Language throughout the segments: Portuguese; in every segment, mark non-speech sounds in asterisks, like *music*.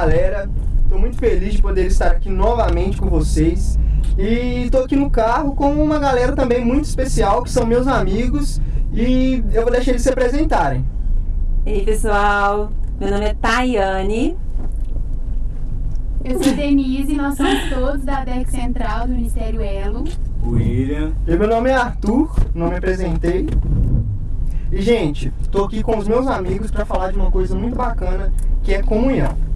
Galera? Tô muito feliz de poder estar aqui novamente com vocês. E tô aqui no carro com uma galera também muito especial, que são meus amigos, e eu vou deixar eles se apresentarem. Ei, pessoal, meu nome é Tayane. Eu sou Denise, nós somos todos da DEC Central do Ministério Elo. William. E meu nome é Arthur, não me apresentei. E gente, tô aqui com os meus amigos para falar de uma coisa muito bacana, que é comunhão.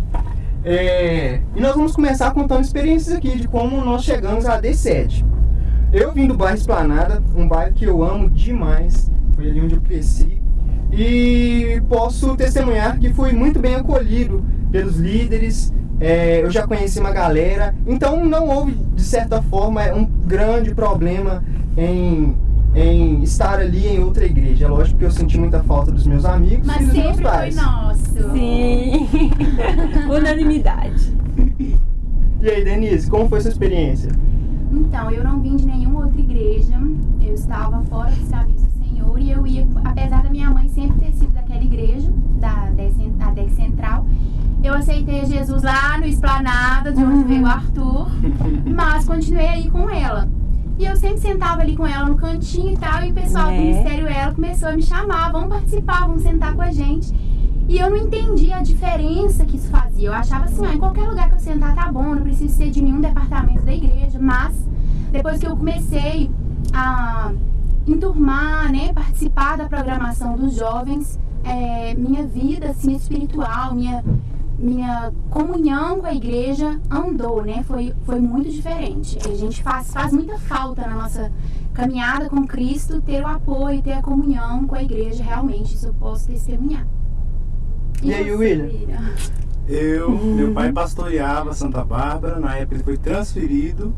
É, e nós vamos começar contando experiências aqui de como nós chegamos à D7. Eu vim do bairro Esplanada, um bairro que eu amo demais, foi ali onde eu cresci. E posso testemunhar que fui muito bem acolhido pelos líderes, é, eu já conheci uma galera, então não houve, de certa forma, um grande problema em, em estar ali em outra igreja. É lógico que eu senti muita falta dos meus amigos Mas e dos meus sempre foi pais. nosso. Sim, *laughs* unanimidade. E aí, Denise, como foi sua experiência? Então, eu não vim de nenhuma outra igreja. Eu estava fora dos caminhos do Senhor e eu ia, apesar da minha mãe sempre ter sido daquela igreja, da DEC, Central, eu aceitei Jesus lá no Esplanada, de onde veio o Arthur, mas continuei aí com ela. E eu sempre sentava ali com ela no cantinho e tal, e o pessoal do É. Ministério Ela começou a me chamar, vamos participar, vamos sentar com a gente. E eu não entendia a diferença que isso fazia. Eu achava assim, ah, em qualquer lugar que eu sentar tá bom, não preciso ser de nenhum departamento da igreja. Mas depois que eu comecei a enturmar, né, participar da programação dos jovens, é, minha vida assim espiritual, minha minha comunhão com a igreja andou, né? Foi, foi muito diferente. A gente faz, faz muita falta na nossa caminhada com Cristo ter o apoio, ter a comunhão com a igreja, realmente, isso eu posso testemunhar. E aí, você, William? Eu, *laughs* meu pai pastoreava Santa Bárbara, na época ele foi transferido,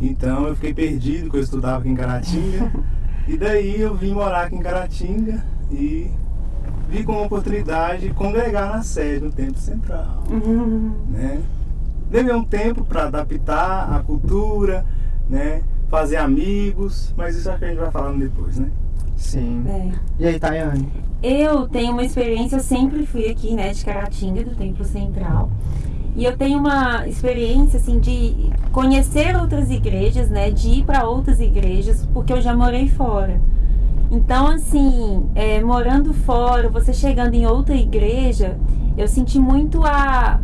então eu fiquei perdido, porque eu estudava aqui em Caratinga. *laughs* E daí eu vim morar aqui em Caratinga e vi como oportunidade de congregar na sede, no Templo Central. né? Levei um tempo para adaptar a cultura, né? Fazer amigos, mas isso acho que a gente vai falando depois, né? Sim. É. E aí, Tayane? Eu tenho uma experiência, eu sempre fui aqui, né, de Caratinga, do Templo Central. E eu tenho uma experiência, assim, de conhecer outras igrejas, né, de ir para outras igrejas, porque eu já morei fora. Então, assim, é, morando fora, você chegando em outra igreja, eu senti muito a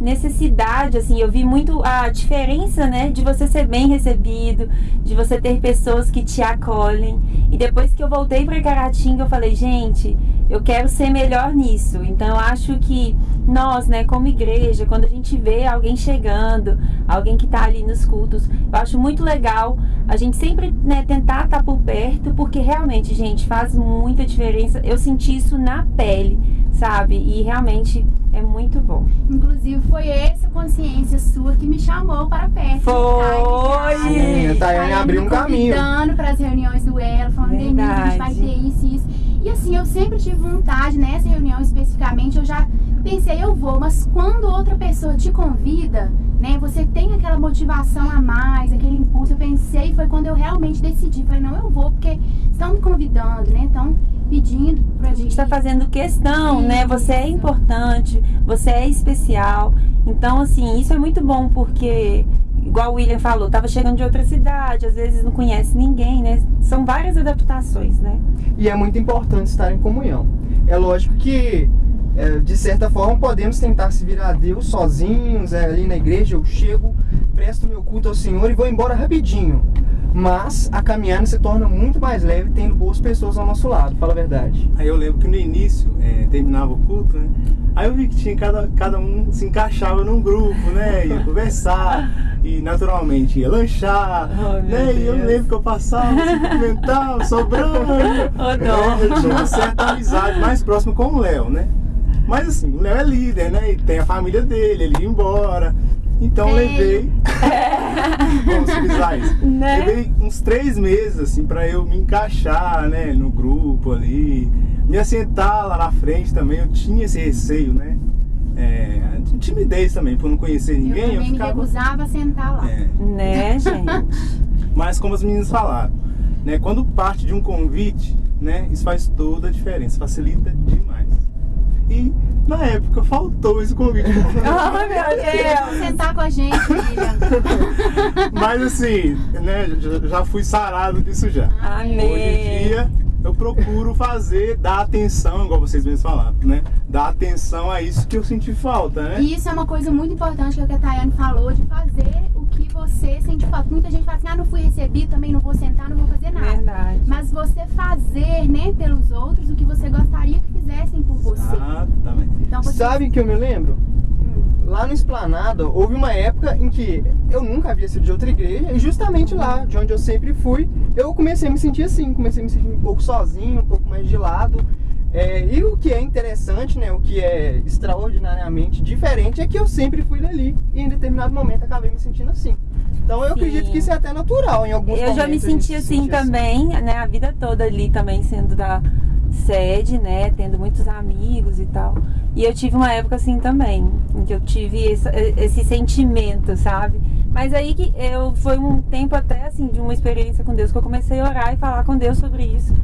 necessidade, assim, eu vi muito a diferença, né, de você ser bem recebido, de você ter pessoas que te acolhem. E depois que eu voltei para Caratinga, eu falei, gente, eu quero ser melhor nisso. Então, eu acho que nós, né, como igreja, quando a gente vê alguém chegando, alguém que tá ali nos cultos, eu acho muito legal a gente sempre, né, tentar estar por perto, porque realmente, gente, faz muita diferença. Eu senti isso na pele, sabe? E realmente é muito bom. Inclusive, foi essa consciência sua que me chamou para perto. Foi! Sim, a Tayane abriu um caminho. convidando para as reuniões do Elo, falando, Denise, a gente vai ter isso e isso. E assim, eu sempre tive vontade, nessa reunião especificamente, eu já pensei, eu vou, mas quando outra pessoa te convida, né, você tem aquela motivação a mais, aquele impulso. Eu pensei, foi quando eu realmente decidi. Falei, não, eu vou, porque estão me convidando, né? Estão pedindo pra A gente está fazendo questão, né? Você é importante, você é especial. Então, assim, isso é muito bom porque, igual o William falou, tava chegando de outra cidade, às vezes não conhece ninguém, né? São várias adaptações, né? E é muito importante estar em comunhão. É lógico que, é, de certa forma, podemos tentar se virar a Deus sozinhos, é, ali na igreja eu chego, presto meu culto ao Senhor e vou embora rapidinho. Mas a caminhada se torna muito mais leve tendo boas pessoas ao nosso lado, fala a verdade. Aí eu lembro que no início, é, terminava o culto, né? Aí eu vi que tinha cada, cada um se encaixava num grupo, né? Ia *laughs* conversar e naturalmente ia lanchar, Oh, né? E eu lembro que eu passava, se cumprimentava, sobrando. *laughs* Oh, não. É, eu tinha uma certa amizade mais próxima com o Léo, né? Mas assim, o Léo é líder, né? E tem a família dele, ele ia embora. Então eu levei. *laughs* Vamos utilizar isso. Né? Levei uns três meses, assim, pra eu me encaixar, né, no grupo ali. Me assentar lá na frente também, eu tinha esse receio, né? É, timidez também, por não conhecer Eu ninguém, eu, também me ficava. recusava a sentar lá. É, Né, gente? *laughs* mas como as meninas falaram, né, quando parte de um convite, né, isso faz toda a diferença, facilita demais. E Na época faltou esse convite. *laughs* Oh, meu Vamos Deus! sentar com a gente. *laughs* Mas assim, né, já- já fui sarado disso já. Amém. Hoje em dia eu procuro fazer, dar atenção, igual vocês mesmos falaram, né? Dar atenção a isso que eu senti falta, né? E isso é uma coisa muito importante que a Tayane falou, de fazer o que você sente falta. Muita gente fala assim, ah, não fui recebido, também não vou sentar, não vou fazer nada. Verdade. Mas você fazer, né, pelos outros o que você gostaria que fizessem por você. Exatamente. Então você Sabe que eu me lembro? Lá no Esplanada, houve uma época em que eu nunca havia sido de outra igreja, e justamente lá, de onde eu sempre fui, eu comecei a me sentir assim, comecei a me sentir um pouco sozinho, um pouco mais de lado. É, e o que é interessante, né, o que é extraordinariamente diferente é que eu sempre fui dali e em determinado momento acabei me sentindo assim. Então eu Sim. acredito que isso é até natural em alguns Eu já me momentos a gente senti se assim sente também, né? A vida toda ali também sendo da sede, né? Tendo muitos amigos e tal. E eu tive uma época assim também, em que eu tive esse, esse sentimento, sabe? Mas aí que eu foi um tempo até assim de uma experiência com Deus que eu comecei a orar e falar com Deus sobre isso.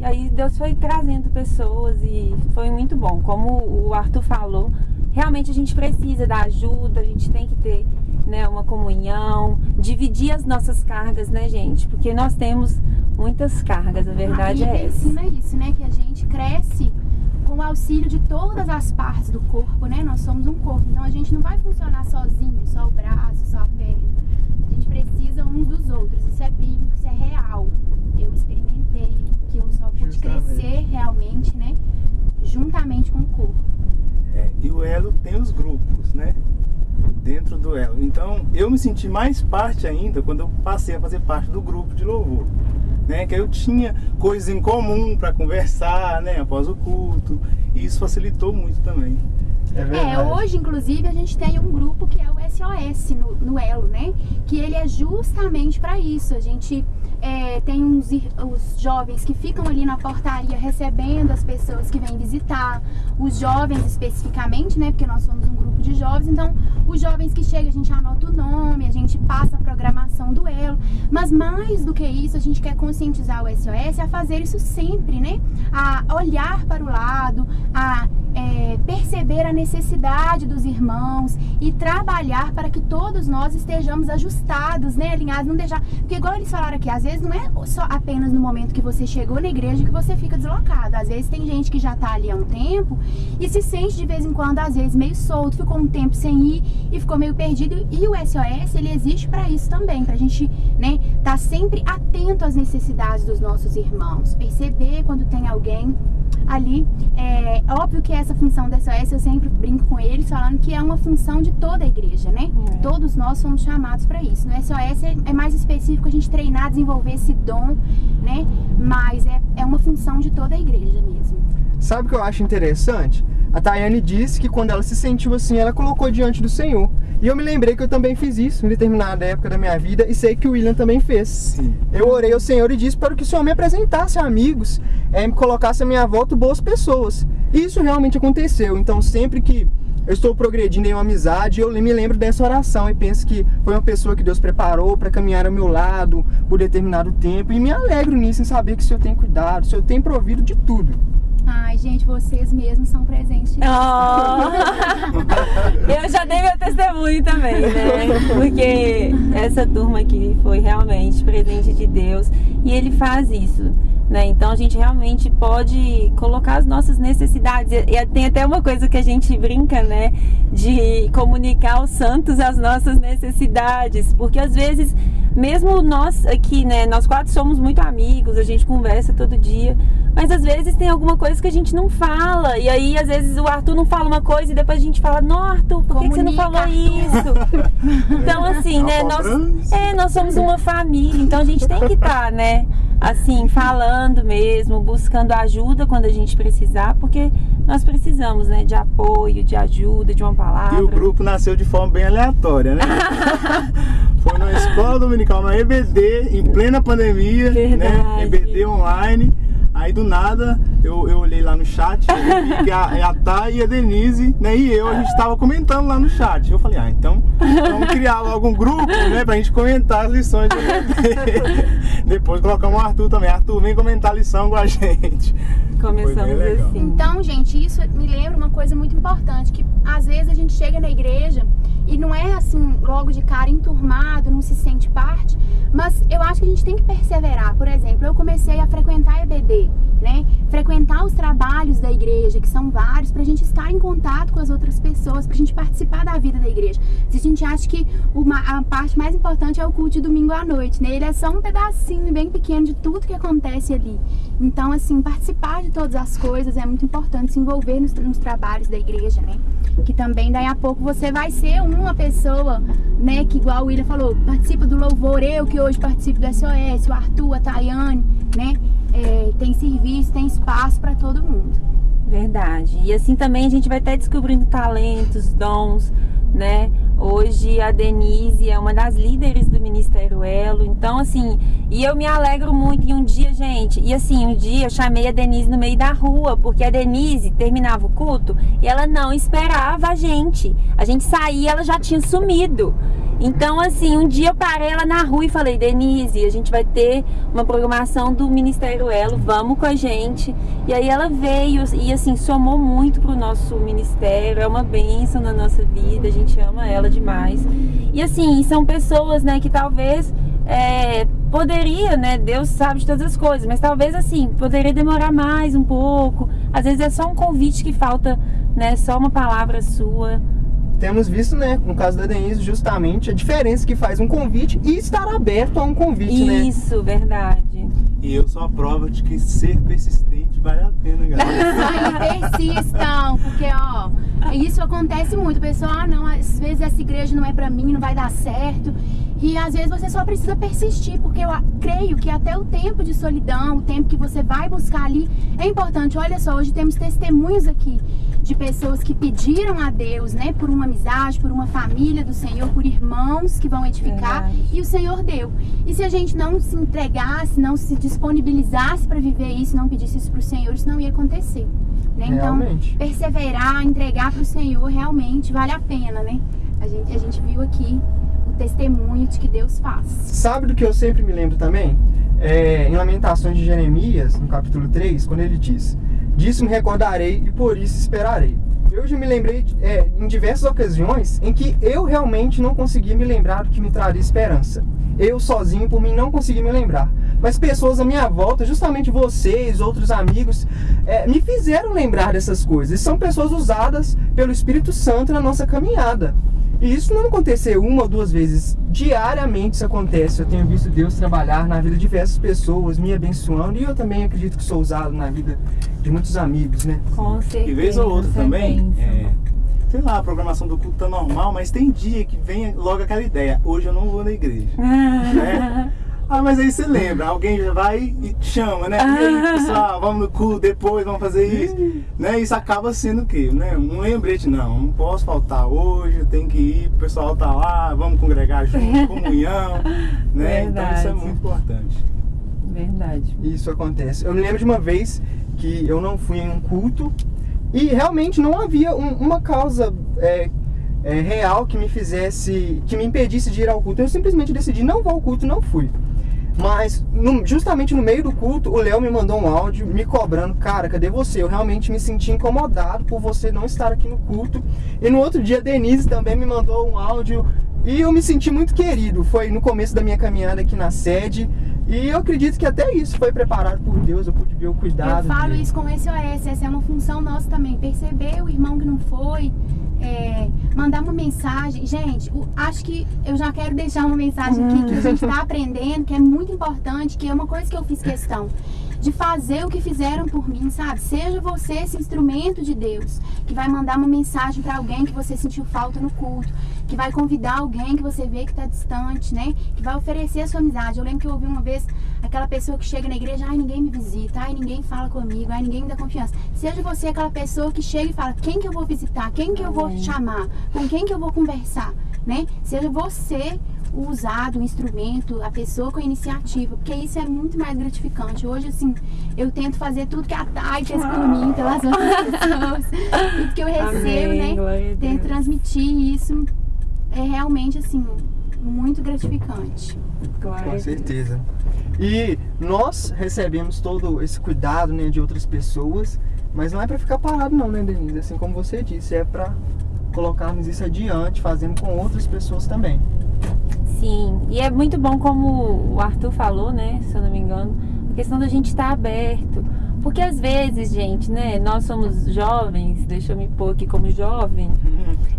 E aí Deus foi trazendo pessoas e foi muito bom. Como o Arthur falou, realmente a gente precisa da ajuda, a gente tem que ter né, uma comunhão, dividir as nossas cargas, né, gente? Porque nós temos muitas cargas, a verdade a é essa. ensina isso, né? Que a gente cresce com o auxílio de todas as partes do corpo, né? Nós somos um corpo, então a gente não vai funcionar sozinho, só o braço, só a perna. A gente precisa uns dos outros. Isso é bíblico, isso é real. Eu experimentei que eu só pude Justamente. crescer realmente, né? Juntamente com o corpo. É, e o elo tem os grupos, né? Dentro do elo. Então eu me senti mais parte ainda quando eu passei a fazer parte do grupo de louvor. Né? Que eu tinha coisas em comum para conversar, né? Após o culto. E isso facilitou muito também. É É, verdade. hoje, inclusive, a gente tem um grupo que é o SOS no, no Elo, né? Que ele é justamente para isso. A gente é, tem uns os jovens que ficam ali na portaria recebendo as pessoas que vêm visitar, os jovens especificamente, né? Porque nós somos um grupo de jovens, então os jovens que chegam, a gente anota o nome, a gente passa a programação do Elo. Mas mais do que isso, a gente quer conscientizar o SOS a fazer isso sempre, né? A olhar para o lado, a é, perceber a necessidade dos irmãos e trabalhar para que todos nós estejamos ajustados, né, alinhados, não deixar, porque igual eles falaram aqui, às vezes não é só apenas no momento que você chegou na igreja que você fica deslocado, às vezes tem gente que já tá ali há um tempo e se sente de vez em quando, às vezes meio solto, ficou um tempo sem ir e ficou meio perdido e o SOS ele existe para isso também, pra gente, né, tá sempre atento às necessidades dos nossos irmãos, perceber quando tem alguém ali. É óbvio que essa função da SOS eu sempre brinco com eles falando que é uma função de toda a igreja, né? É. Todos nós somos chamados para isso. No SOS é, é mais específico a gente treinar, desenvolver esse dom, né? Mas é, é uma função de toda a igreja mesmo. Sabe o que eu acho interessante? A Tayane disse que quando ela se sentiu assim, ela colocou diante do Senhor. E eu me lembrei que eu também fiz isso em determinada época da minha vida e sei que o William também fez. Sim. Eu orei ao Senhor e disse para que o Senhor me apresentasse a amigos, é, me colocasse à minha volta boas pessoas. E isso realmente aconteceu. Então, sempre que eu estou progredindo em uma amizade, eu me lembro dessa oração e penso que foi uma pessoa que Deus preparou para caminhar ao meu lado por determinado tempo. E me alegro nisso, em saber que o Senhor tem cuidado, o Senhor tem provido de tudo. Ai, gente, vocês mesmos são presentes de Deus. Oh. Eu já dei meu testemunho também, né? Porque essa turma aqui foi realmente presente de Deus e ele faz isso. Né? Então a gente realmente pode colocar as nossas necessidades. E tem até uma coisa que a gente brinca, né? De comunicar aos santos as nossas necessidades. Porque às vezes, mesmo nós aqui, né? Nós quatro somos muito amigos, a gente conversa todo dia. Mas às vezes tem alguma coisa que a gente não fala. E aí, às vezes, o Arthur não fala uma coisa e depois a gente fala, não, Arthur, por que, que você não falou Arthur." isso? *laughs* Então, assim, né, nós, é, nós somos uma família, então a gente tem que estar, né, assim, falando mesmo, buscando ajuda quando a gente precisar, porque nós precisamos, né, de apoio, de ajuda, de uma palavra. E o grupo nasceu de forma bem aleatória, né? *laughs* Foi numa escola dominical, na EBD, em plena pandemia, Verdade. né? EBD online. Aí do nada eu, eu olhei lá no chat e vi *laughs* que a, a Thay e a Denise, né, e eu, a gente tava comentando lá no chat. Eu falei, ah, então vamos criar logo um grupo, né, pra gente comentar as lições do EAD. *laughs* Depois colocamos o Arthur também. Arthur, vem comentar a lição com a gente. Começamos assim. Então, gente, isso me lembra uma coisa muito importante, que às vezes a gente chega na igreja e não é assim, logo de cara enturmado, não se sente parte, mas eu acho que a gente tem que perseverar. Por exemplo, eu comecei a frequentar EBD, né? Frequentar os trabalhos da igreja, que são vários, pra gente estar em contato com as outras pessoas, pra gente participar da vida da igreja. Se a gente acha que uma, a parte mais importante é o culto de domingo à noite, né? Ele é só um pedacinho bem pequeno de tudo que acontece ali. Então, assim, participar de todas as coisas é muito importante, se envolver nos, nos trabalhos da igreja, né? Que também daí a pouco você vai ser uma pessoa, né? Que igual o William falou, participa do louvor, eu que hoje participo do SOS, o Arthur, a Tayane, né? É, tem serviço, tem espaço para todo mundo. Verdade. E assim também a gente vai estar descobrindo talentos, dons, né? Hoje a Denise é uma das líderes do Ministério Elo. Então, assim, e eu me alegro muito. E um dia, gente, e assim, um dia eu chamei a Denise no meio da rua, porque a Denise terminava o culto e ela não esperava a gente. A gente saía, ela já tinha sumido. Então, assim, um dia eu parei ela na rua e falei, Denise, a gente vai ter uma programação do Ministério Elo, vamos com a gente. E aí ela veio e, assim, somou muito pro nosso ministério, é uma bênção na nossa vida, a gente ama ela demais. E, assim, são pessoas, né, que talvez é, poderia, né, Deus sabe de todas as coisas, mas talvez, assim, poderia demorar mais um pouco. Às vezes é só um convite que falta, né, só uma palavra sua. Temos visto, né, no caso da Denise, justamente a diferença que faz um convite e estar aberto a um convite, né? Isso, verdade. E eu sou a prova de que ser persistente vale a pena, galera. *laughs* Aí persistam, porque ó, isso acontece muito. O pessoal, ah não, às vezes essa igreja não é pra mim, não vai dar certo. E às vezes você só precisa persistir, porque eu creio que até o tempo de solidão, o tempo que você vai buscar ali, é importante. Olha só, hoje temos testemunhos aqui de pessoas que pediram a Deus, né, por uma amizade, por uma família do Senhor, por irmãos que vão edificar, Verdade. e o Senhor deu. E se a gente não se entregasse, não se disponibilizasse para viver isso, não pedisse isso pro Senhor, isso não ia acontecer. Né? Então, Realmente. perseverar, entregar pro Senhor realmente vale a pena, né? A gente, a gente viu aqui o testemunho de que Deus faz. Sabe do que eu sempre me lembro também? É, em Lamentações de Jeremias, no capítulo 3, quando ele diz: Disso me recordarei e por isso esperarei. Eu já me lembrei é, em diversas ocasiões em que eu realmente não consegui me lembrar do que me traria esperança. Eu sozinho, por mim, não consegui me lembrar. Mas pessoas à minha volta, justamente vocês, outros amigos, é, me fizeram lembrar dessas coisas. E são pessoas usadas pelo Espírito Santo na nossa caminhada. E isso não aconteceu uma ou duas vezes. Diariamente isso acontece. Eu tenho visto Deus trabalhar na vida de diversas pessoas, me abençoando. E eu também acredito que sou usado na vida de muitos amigos, né? Com certeza. E vez ou outra é também, é, sei lá, a programação do culto tá normal, mas tem dia que vem logo aquela ideia, hoje eu não vou na igreja. *laughs* né? Ah, mas aí você lembra, alguém já vai e te chama, né? E aí, pessoal, vamos no culto depois, vamos fazer isso. né? Isso acaba sendo o quê? Né? Um lembrete, não, não posso faltar hoje, eu tenho que ir, o pessoal tá lá, vamos congregar junto, *laughs* comunhão, né? Então isso é muito importante. Verdade. Isso acontece. Eu me lembro de uma vez que eu não fui em um culto e realmente não havia um- uma causa é, é, real que me fizesse, que me impedisse de ir ao culto. Eu simplesmente decidi não vou ao culto e não fui. Mas no- justamente no meio do culto, o Léo me mandou um áudio me cobrando, cara, cadê você? Eu realmente me senti incomodado por você não estar aqui no culto. E no outro dia Denise também me mandou um áudio e eu me senti muito querido. Foi no começo da minha caminhada aqui na sede. E eu acredito que até isso foi preparado por Deus, eu pude ver o cuidado. Eu falo dele. isso com esse OS, essa é uma função nossa também. Perceber o irmão que não foi, é, mandar uma mensagem. Gente, o- acho que eu já quero deixar uma mensagem aqui que a gente está *laughs* aprendendo, que é muito importante, que é uma coisa que eu fiz questão. De fazer o que fizeram por mim, sabe? Seja você esse instrumento de Deus, que vai mandar uma mensagem para alguém que você sentiu falta no culto, que vai convidar alguém que você vê que está distante, né? Que vai oferecer a sua amizade. Eu lembro que eu ouvi uma vez aquela pessoa que chega na igreja, ai, ninguém me visita, ai, ninguém fala comigo, ai, ninguém me dá confiança. Seja você aquela pessoa que chega e fala, quem que eu vou visitar, quem que eu vou chamar, com quem que eu vou conversar, né? Seja você o usado, o instrumento, a pessoa com a iniciativa, porque isso é muito mais gratificante. Hoje, assim, eu tento fazer tudo que a Thay fez por mim, pelas *laughs* outras pessoas, tudo que eu recebo, Amém, né? Tento transmitir isso. É realmente, assim, muito gratificante. A Com certeza. E nós recebemos todo esse cuidado né, de outras pessoas, mas não é pra ficar parado não, né, Denise? Assim como você disse, é pra colocarmos isso adiante, fazendo com outras pessoas também. Sim, e é muito bom como o Arthur falou, né? Se eu não me engano, a questão da gente estar aberto. Porque às vezes, gente, né, nós somos jovens, deixa eu me pôr aqui como jovem,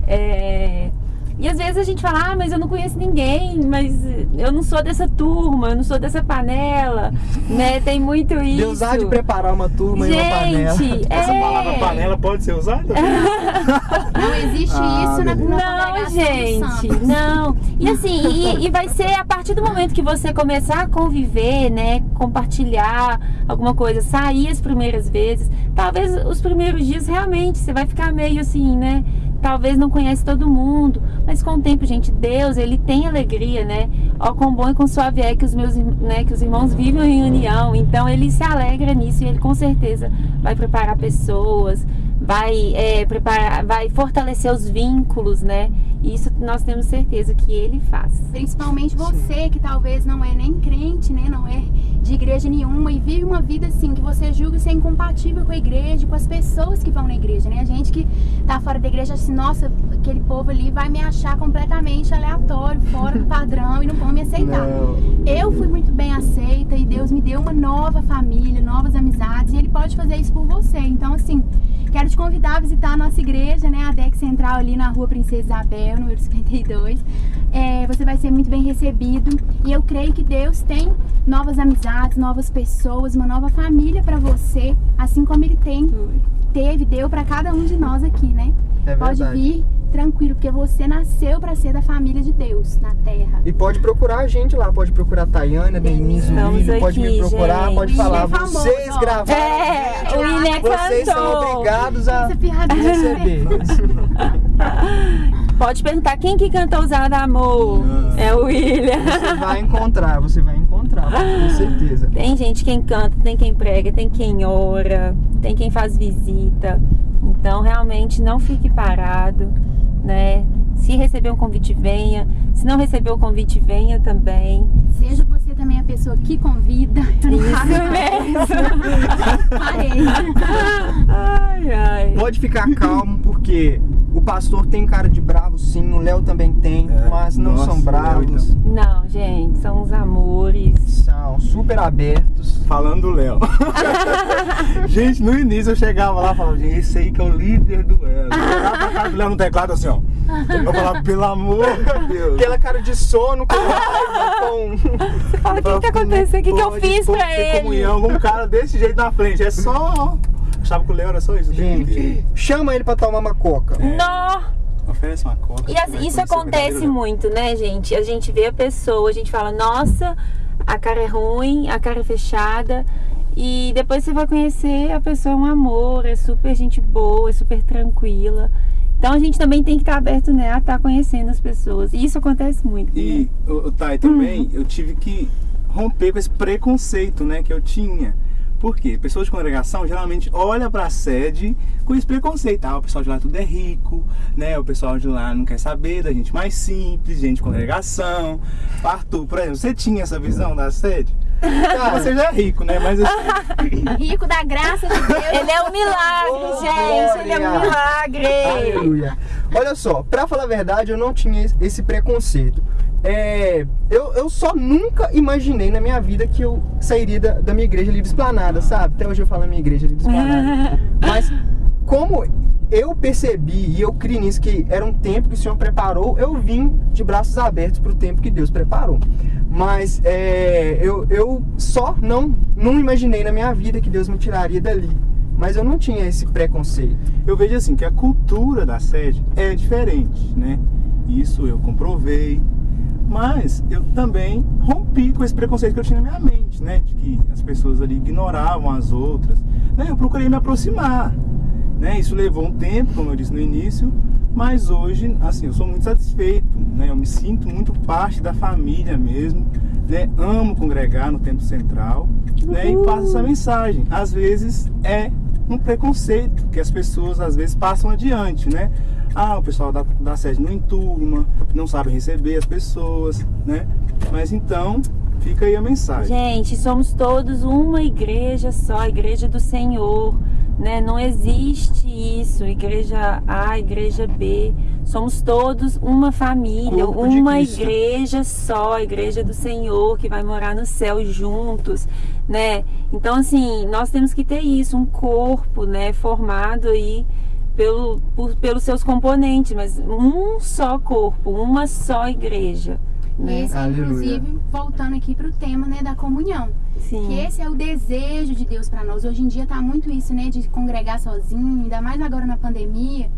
é, e às vezes a gente fala, ah, mas eu não conheço ninguém, mas eu não sou dessa turma, eu não sou dessa panela, *laughs* né? Tem muito isso. Deus há de preparar uma turma e uma panela. Gente, Essa é... palavra panela pode ser usada? *laughs* Não existe Ah, isso na. Não, gente, não. E assim, e, e vai ser a partir do momento que você começar a conviver, né? Compartilhar alguma coisa, sair as primeiras vezes. Talvez os primeiros dias realmente você vai ficar meio assim, né? Talvez não conhece todo mundo, mas com o tempo, gente, Deus, ele tem alegria, né? Ó, quão bom e quão suave é que os meus, né, que os irmãos vivem em união. Então, ele se alegra nisso e ele com certeza vai preparar pessoas, vai é, preparar, vai fortalecer os vínculos, né? Isso nós temos certeza que ele faz. Principalmente você que talvez não é nem crente, né? Não é de igreja nenhuma e vive uma vida assim que você julga ser incompatível com a igreja, com as pessoas que vão na igreja, né? A gente que tá fora da igreja assim, nossa, aquele povo ali vai me achar completamente aleatório, fora do padrão e não vão me aceitar. Não. Eu fui muito bem aceita e Deus me deu uma nova família, novas amizades e Ele pode fazer isso por você. Então, assim, quero te convidar a visitar a nossa igreja, né? A DEC Central ali na rua Princesa Isabel, número 52. É, você vai ser muito bem recebido e eu creio que Deus tem novas amizades, novas pessoas, uma nova família para você, assim como Ele tem, teve, deu para cada um de nós aqui, né? É Pode vir tranquilo, porque você nasceu para ser da família de Deus na terra. E pode procurar a gente lá, pode procurar a Tayana, Denise, William, pode me procurar, gente. pode falar. É famoso, Vocês ó. gravaram. É, o William Vocês são cantou. obrigados a receber. Pode perguntar quem que cantou Usada Amor. Ah. É o William. Você vai encontrar, você vai encontrar, certeza. Tem gente quem canta, tem quem prega, tem quem ora, tem quem faz visita. Então, realmente, não fique parado, né? Se receber um convite, venha. Se não receber o convite, venha também. Seja você também a pessoa que convida. *laughs* Eu não Isso mesmo. *laughs* Parei. Ai, ai. Pode ficar calmo, porque o pastor tem cara de bravo, sim, o Léo também tem, É, mas não nossa, são o Léo, bravos, então. Não, gente, são os amores. são super abertos. Falando do Léo. *laughs* gente, no início eu chegava lá e falava, gente, esse aí que é o líder do Léo. Eu olhava pra cara do Léo no teclado assim, ó. Eu falava, pelo amor de Deus. Aquela cara de sono com... Você fala, o que, que aconteceu? O que, que eu fiz pra ter ele? comunhão com um cara desse jeito na frente. É só. Achava que o Léo era só isso. Gente, chama ele pra tomar uma coca. Nó! Oferece uma coca. E assim, isso acontece muito, né, gente? A gente vê a pessoa, a gente fala, nossa, a cara é ruim, a cara é fechada. E depois você vai conhecer a pessoa é um amor, é super gente boa, é super tranquila. Então a gente também tem que estar aberto, né, a estar conhecendo as pessoas. E isso acontece muito. E, o Thay, também eu tive que romper com esse preconceito, né, que eu tinha. Por quê? Pessoas de congregação geralmente olham pra sede com esse preconceito. Ah, o pessoal de lá tudo é rico, né? O pessoal de lá não quer saber da gente mais simples, gente de congregação. Arthur, por exemplo, você tinha essa visão da sede? Cara, Você já é rico, né? Mas assim, Rico da graça de Deus. Ele é um milagre, Oh, gente. Ele é um glória. milagre. Aleluia. Olha só, pra falar a verdade, eu não tinha esse preconceito. É, eu, eu só nunca imaginei na minha vida que eu sairia da, da minha igreja livre esplanada, sabe? Até hoje eu falo minha igreja livre esplanada. *laughs* Mas como eu percebi e eu criei nisso que era um tempo que o Senhor preparou, eu vim de braços abertos pro tempo que Deus preparou. Mas é, eu, eu só não, não imaginei na minha vida que Deus me tiraria dali. Mas eu não tinha esse preconceito. eu vejo assim que a cultura da sede é diferente, né? Isso eu comprovei. Mas eu também rompi com esse preconceito que eu tinha na minha mente, né? De que as pessoas ali ignoravam as outras. Né? Eu procurei me aproximar. Né? Isso levou um tempo, como eu disse no início, mas hoje, assim, eu sou muito satisfeito né? Eu me sinto muito parte da família mesmo, né? Amo congregar no Templo Central, né? E passo essa mensagem. Às vezes é um preconceito que as pessoas às vezes passam adiante, né? Ah, o pessoal da, da sede não enturma, não sabe receber as pessoas, né? Mas então, fica aí a mensagem. Gente, somos todos uma igreja só, a igreja do Senhor, né? Não existe isso, igreja A, igreja B. Somos todos uma família, Corpo uma igreja só, a igreja do Senhor que vai morar no céu juntos, né? Então assim, nós temos que ter isso, um corpo, né, formado aí pelo, por- pelos seus componentes, mas um só corpo, uma só igreja. Né? Esse é, Aleluia. inclusive, voltando aqui pro tema, né, da comunhão. Sim. Que esse é o desejo de Deus para nós. Hoje em dia tá muito isso, né, de congregar sozinho, ainda mais agora na pandemia.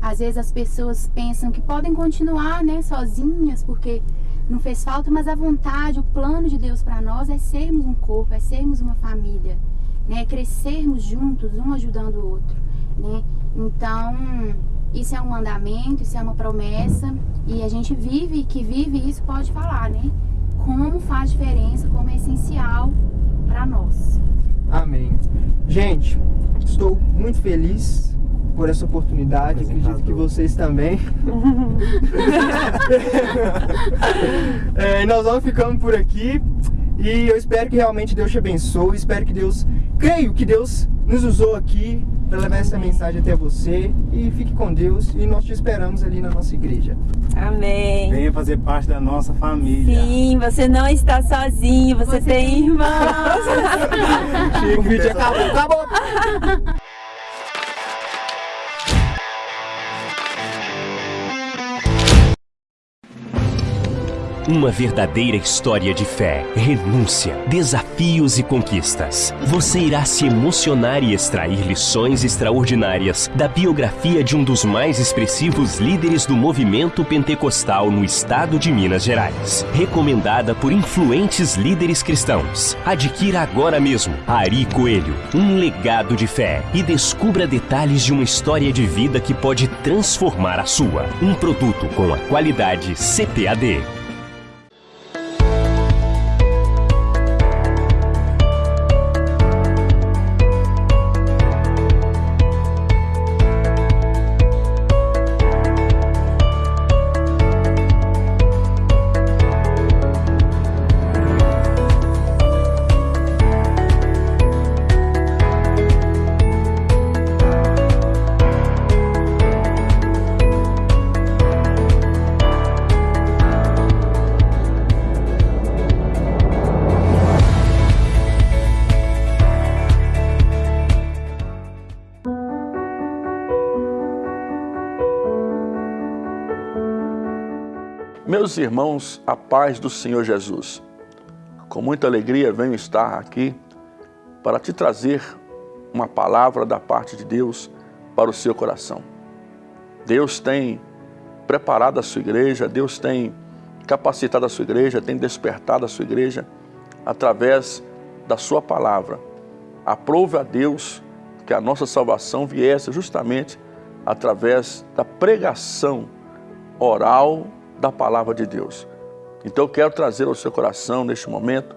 Às vezes as pessoas pensam que podem continuar, né, sozinhas, porque não fez falta, mas a vontade, o plano de Deus para nós é sermos um corpo, é sermos uma família, né, crescermos juntos, um ajudando o outro, né? Então, isso é um mandamento, isso é uma promessa, e a gente vive, que vive isso pode falar, né? Como faz diferença, como é essencial para nós. Amém. Gente, estou muito feliz por essa oportunidade. Acredito que vocês também. *laughs* É, e nós vamos ficando por aqui. E eu espero que realmente Deus te abençoe. Espero que Deus. Creio que Deus nos usou aqui para levar essa mensagem até você. E fique com Deus. E nós te esperamos ali na nossa igreja. Amém. Venha fazer parte da nossa família. Sim, você não está sozinho, você, Você tem irmãos. Chega, *laughs* o vídeo acabou. Acabou. Uma verdadeira história de fé, renúncia, desafios e conquistas. Você irá se emocionar e extrair lições extraordinárias da biografia de um dos mais expressivos líderes do movimento pentecostal no estado de Minas Gerais. Recomendada por influentes líderes cristãos. Adquira agora mesmo Ari Coelho, um legado de fé e descubra detalhes de uma história de vida que pode transformar a sua. Um produto com a qualidade CPAD. Meus irmãos, a paz do Senhor Jesus. Com muita alegria venho estar aqui para te trazer uma palavra da parte de Deus para o seu coração. Deus tem preparado a sua igreja, Deus tem capacitado a sua igreja, tem despertado a sua igreja através da sua palavra. Aprove a Deus que a nossa salvação viesse justamente através da pregação oral da palavra de Deus. Então eu quero trazer ao seu coração neste momento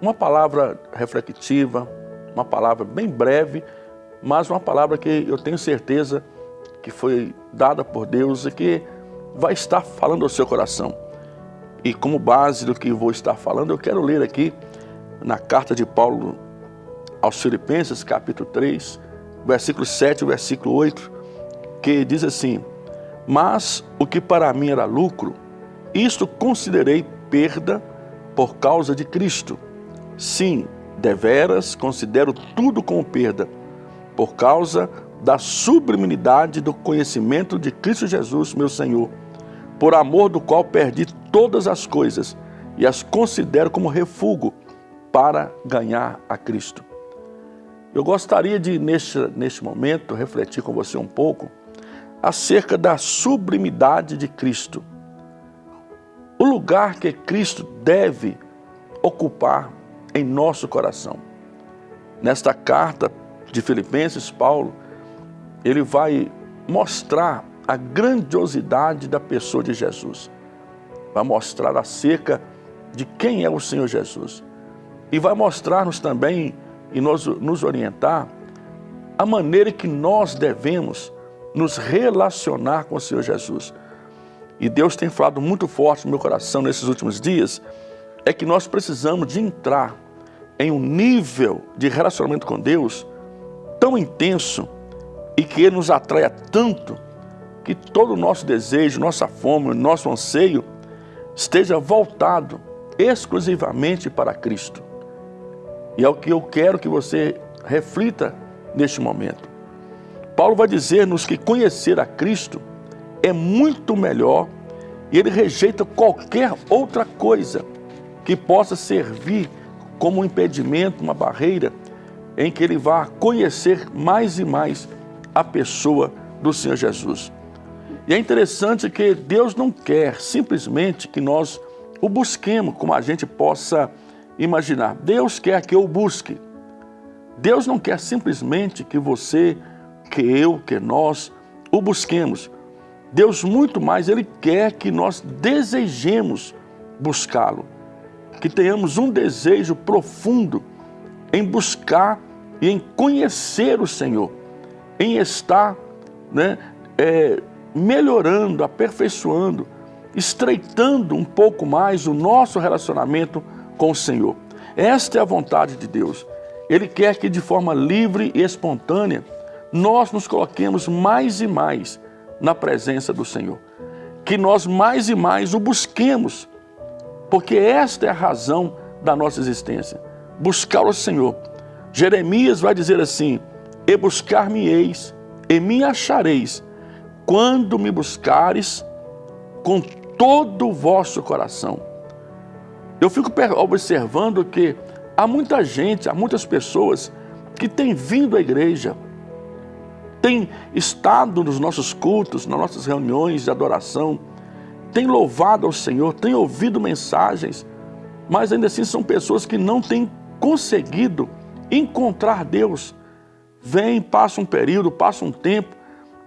uma palavra reflexiva, uma palavra bem breve, mas uma palavra que eu tenho certeza que foi dada por Deus e que vai estar falando ao seu coração. E como base do que vou estar falando, eu quero ler aqui na carta de Paulo aos Filipenses, capítulo 3, versículo 7 e versículo 8, que diz assim: Mas o que para mim era lucro, isto considerei perda por causa de Cristo. Sim, deveras considero tudo como perda, por causa da sublimidade do conhecimento de Cristo Jesus, meu Senhor, por amor do qual perdi todas as coisas e as considero como refúgio para ganhar a Cristo. Eu gostaria de, neste, neste momento, refletir com você um pouco acerca da sublimidade de Cristo. O lugar que Cristo deve ocupar em nosso coração. Nesta carta de Filipenses, Paulo, ele vai mostrar a grandiosidade da pessoa de Jesus. vai mostrar acerca de quem é o Senhor Jesus. E vai mostrar-nos também e nos, nos orientar a maneira que nós devemos nos relacionar com o Senhor Jesus. E Deus tem falado muito forte no meu coração nesses últimos dias, é que nós precisamos de entrar em um nível de relacionamento com Deus tão intenso e que Ele nos atraia tanto que todo o nosso desejo, nossa fome, nosso anseio esteja voltado exclusivamente para Cristo. E é o que eu quero que você reflita neste momento. Paulo vai dizer-nos que conhecer a Cristo é muito melhor e ele rejeita qualquer outra coisa que possa servir como um impedimento, uma barreira, em que ele vá conhecer mais e mais a pessoa do Senhor Jesus. E é interessante que Deus não quer simplesmente que nós o busquemos como a gente possa imaginar. Deus quer que eu busque. Deus não quer simplesmente que você, que eu, que nós o busquemos. Deus muito mais, Ele quer que nós desejemos buscá-lo, que tenhamos um desejo profundo em buscar e em conhecer o Senhor, em estar né, é, melhorando, aperfeiçoando, estreitando um pouco mais o nosso relacionamento com o Senhor. Esta é a vontade de Deus. Ele quer que de forma livre e espontânea nós nos coloquemos mais e mais na presença do Senhor. Que nós mais e mais o busquemos, porque esta é a razão da nossa existência. Buscar o Senhor. Jeremias vai dizer assim, E buscar-me-eis, e me achareis, quando me buscares com todo o vosso coração. Eu fico observando que há muita gente, há muitas pessoas que têm vindo à igreja, tem estado nos nossos cultos, nas nossas reuniões de adoração, tem louvado ao Senhor, tem ouvido mensagens, mas ainda assim são pessoas que não têm conseguido encontrar Deus. Vem, passa um período, passa um tempo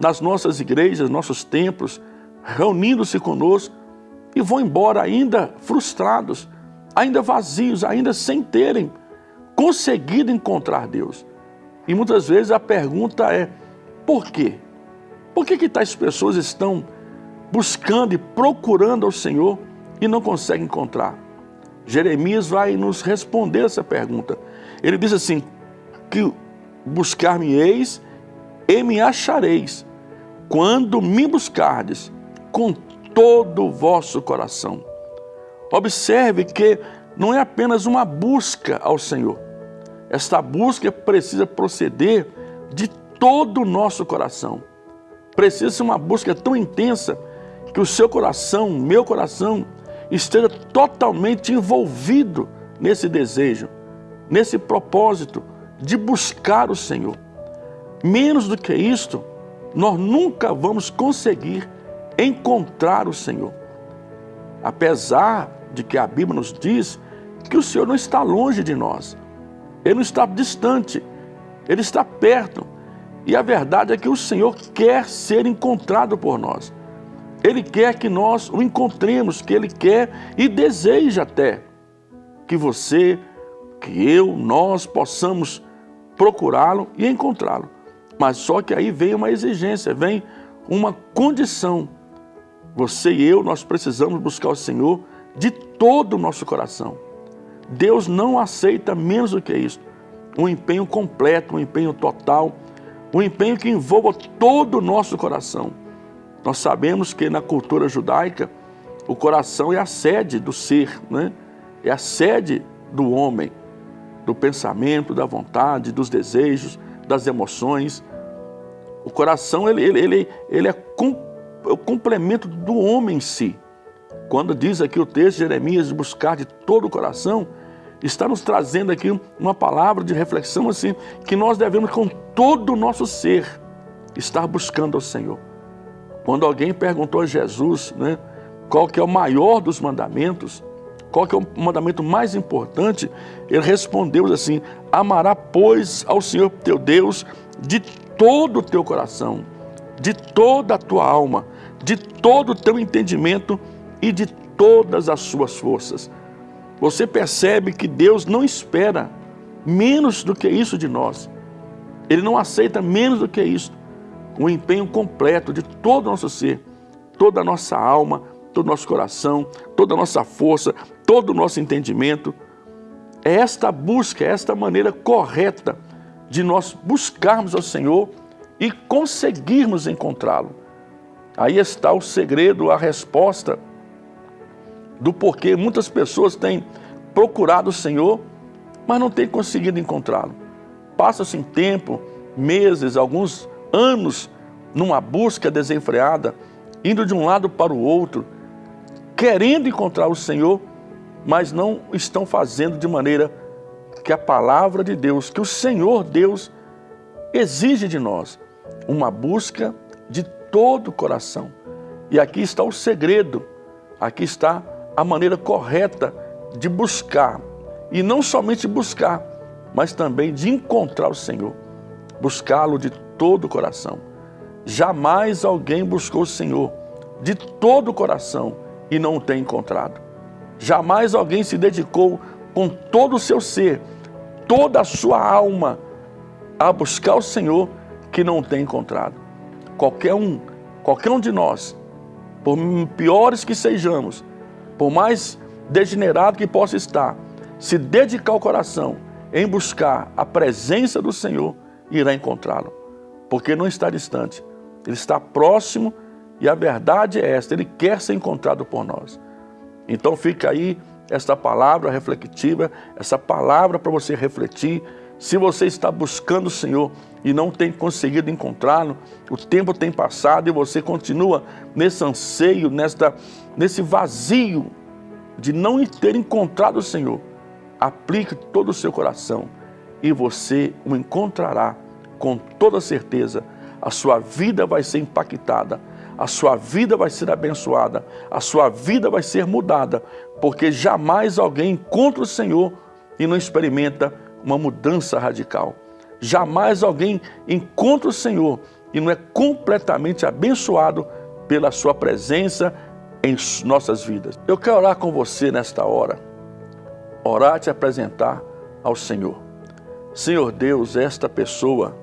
nas nossas igrejas, nossos templos, reunindo-se conosco e vão embora ainda frustrados, ainda vazios, ainda sem terem conseguido encontrar Deus. E muitas vezes a pergunta é, por quê? Por que, que tais pessoas estão buscando e procurando ao Senhor e não conseguem encontrar? Jeremias vai nos responder essa pergunta. Ele diz assim, que buscar-me-eis e me achareis, quando me buscardes com todo o vosso coração. Observe que não é apenas uma busca ao Senhor. Esta busca precisa proceder de todo o nosso coração. Precisa ser uma busca tão intensa que o seu coração, meu coração, esteja totalmente envolvido nesse desejo, nesse propósito de buscar o Senhor. Menos do que isto, nós nunca vamos conseguir encontrar o Senhor. Apesar de que a Bíblia nos diz que o Senhor não está longe de nós, Ele não está distante, Ele está perto. E a verdade é que o Senhor quer ser encontrado por nós. Ele quer que nós o encontremos, que Ele quer e deseja até que você, que eu, nós possamos procurá-lo e encontrá-lo. Mas só que aí vem uma exigência, vem uma condição. Você e eu, nós precisamos buscar o Senhor de todo o nosso coração. Deus não aceita menos do que isso. Um empenho completo, um empenho total, um empenho que envolva todo o nosso coração. Nós sabemos que na cultura judaica, o coração é a sede do ser, né? é a sede do homem, do pensamento, da vontade, dos desejos, das emoções. O coração ele, ele, ele, ele é, com, é o complemento do homem em si. Quando diz aqui o texto de Jeremias, buscar de todo o coração, está nos trazendo aqui uma palavra de reflexão assim, que nós devemos com todo o nosso ser estar buscando ao Senhor. Quando alguém perguntou a Jesus, né, qual que é o maior dos mandamentos, qual que é o mandamento mais importante, ele respondeu assim, amará pois ao Senhor teu Deus de todo o teu coração, de toda a tua alma, de todo o teu entendimento e de todas as suas forças. Você percebe que Deus não espera menos do que isso de nós. Ele não aceita menos do que isso. O empenho completo de todo o nosso ser, toda a nossa alma, todo o nosso coração, toda a nossa força, todo o nosso entendimento. É esta busca, é esta maneira correta de nós buscarmos ao Senhor e conseguirmos encontrá-lo. Aí está o segredo, a resposta do porquê muitas pessoas têm procurado o Senhor, mas não têm conseguido encontrá-lo. Passa-se em tempo, meses, alguns anos, numa busca desenfreada, indo de um lado para o outro, querendo encontrar o Senhor, mas não estão fazendo de maneira que a palavra de Deus, que o Senhor Deus exige de nós, uma busca de todo o coração. E aqui está o segredo, aqui está a maneira correta de buscar, e não somente buscar, mas também de encontrar o Senhor, buscá-lo de todo o coração. Jamais alguém buscou o Senhor de todo o coração e não o tem encontrado. Jamais alguém se dedicou com todo o seu ser, toda a sua alma, a buscar o Senhor que não tem encontrado. Qualquer um, qualquer um de nós, por piores que sejamos, por mais degenerado que possa estar, se dedicar o coração em buscar a presença do Senhor, irá encontrá-lo. Porque não está distante, ele está próximo e a verdade é esta, ele quer ser encontrado por nós. Então fica aí esta palavra reflexiva, essa palavra para você refletir. Se você está buscando o Senhor e não tem conseguido encontrá-lo, o tempo tem passado e você continua nesse anseio, nesta, nesse vazio de não ter encontrado o Senhor, aplique todo o seu coração e você o encontrará com toda certeza. A sua vida vai ser impactada, a sua vida vai ser abençoada, a sua vida vai ser mudada, porque jamais alguém encontra o Senhor e não experimenta uma mudança radical. Jamais alguém encontra o Senhor e não é completamente abençoado pela sua presença em nossas vidas. Eu quero orar com você nesta hora, orar te apresentar ao Senhor. Senhor Deus, esta pessoa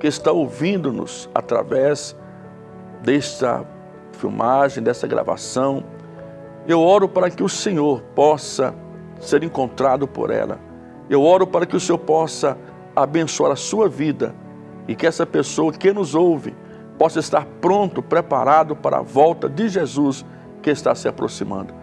que está ouvindo-nos através desta filmagem, dessa gravação, eu oro para que o Senhor possa ser encontrado por ela. Eu oro para que o Senhor possa abençoar a sua vida e que essa pessoa que nos ouve possa estar pronto, preparado para a volta de Jesus que está se aproximando.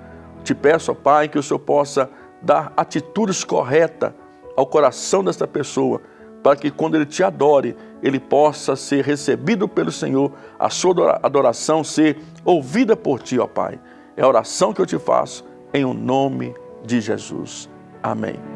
Te peço, ó Pai, que o Senhor possa dar atitudes corretas ao coração desta pessoa, para que quando ele te adore, ele possa ser recebido pelo Senhor, a sua adoração ser ouvida por ti, ó Pai. É a oração que eu te faço, em o nome de Jesus. Amém.